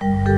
you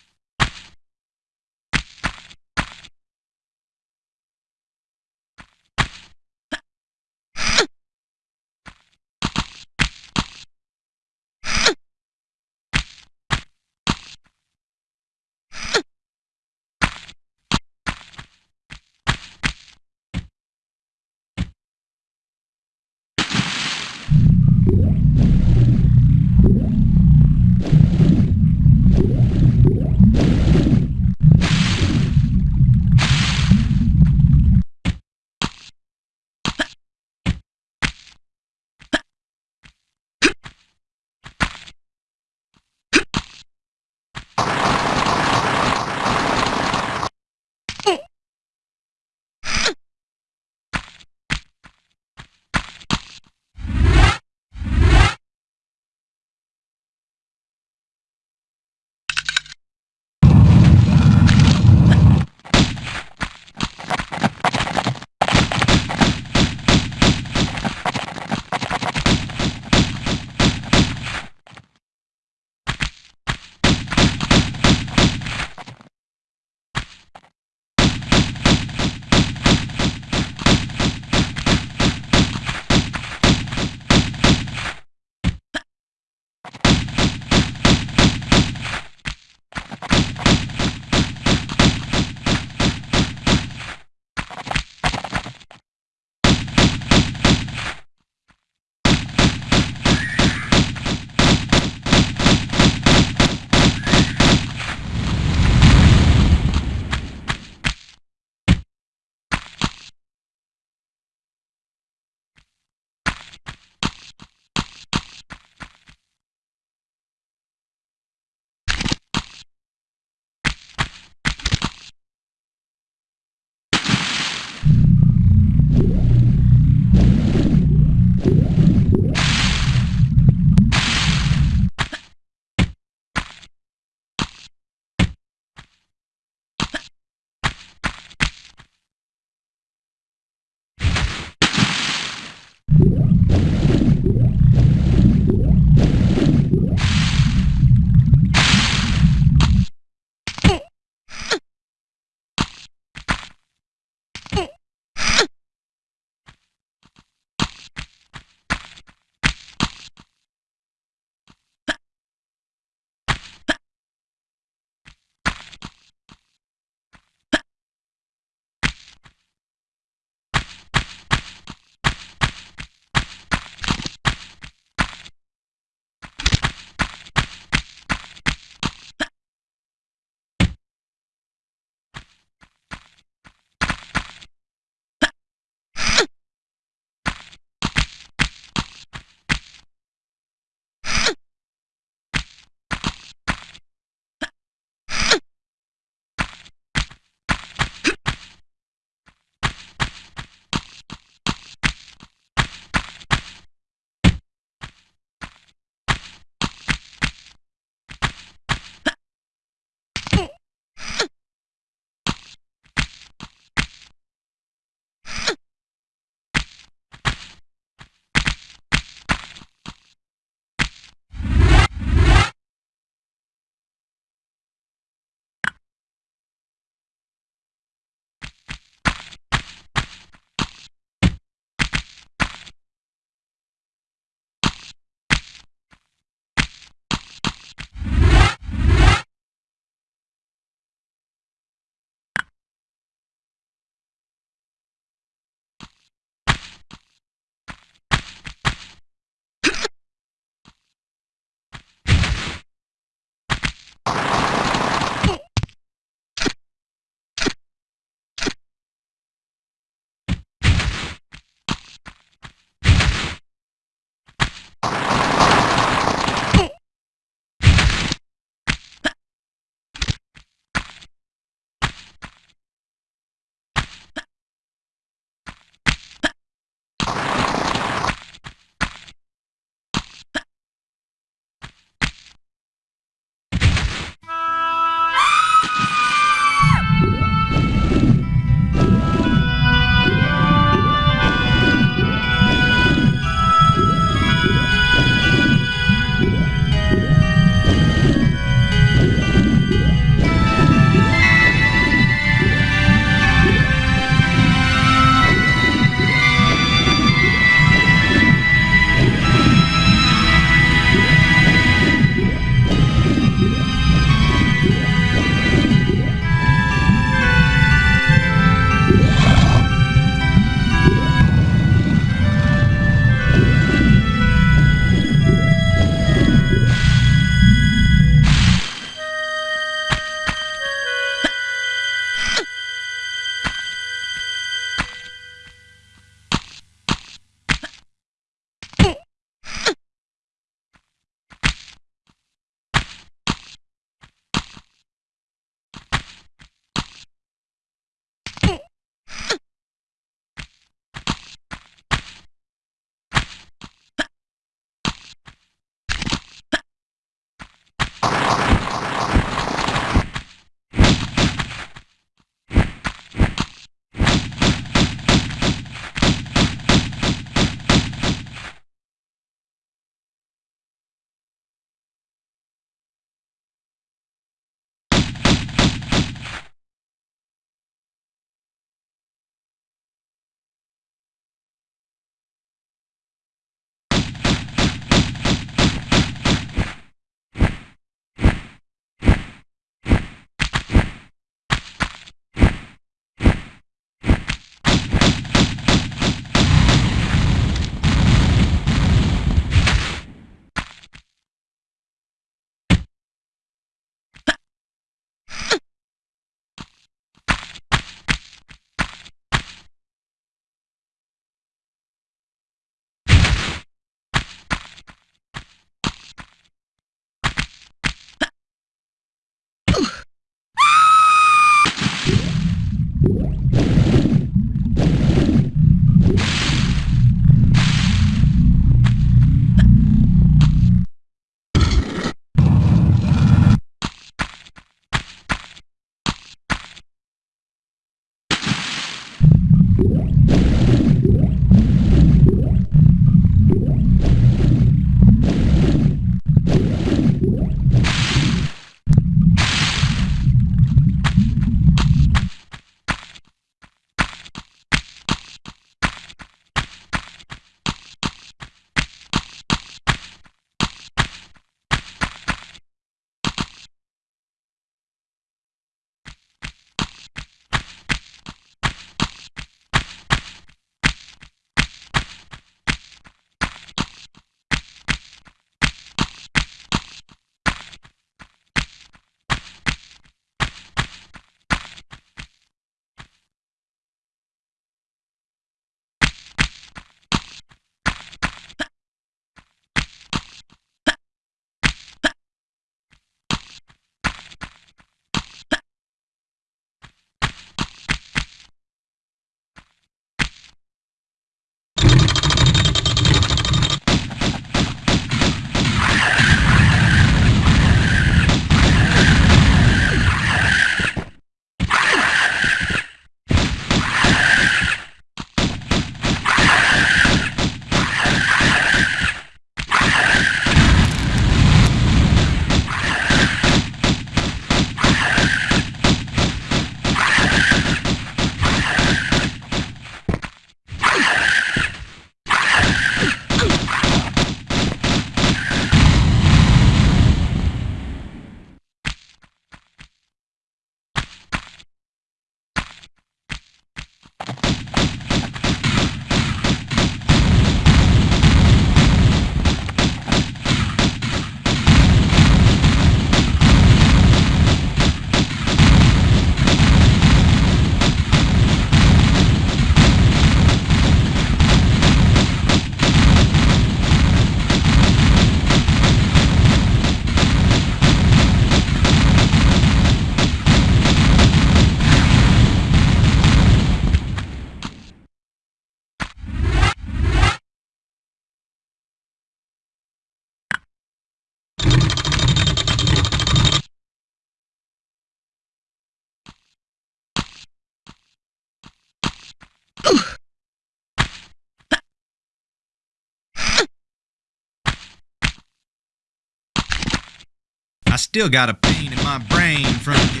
I still got a pain in my brain from you.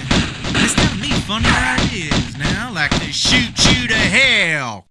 It's got me funny ideas now, like to shoot you to hell.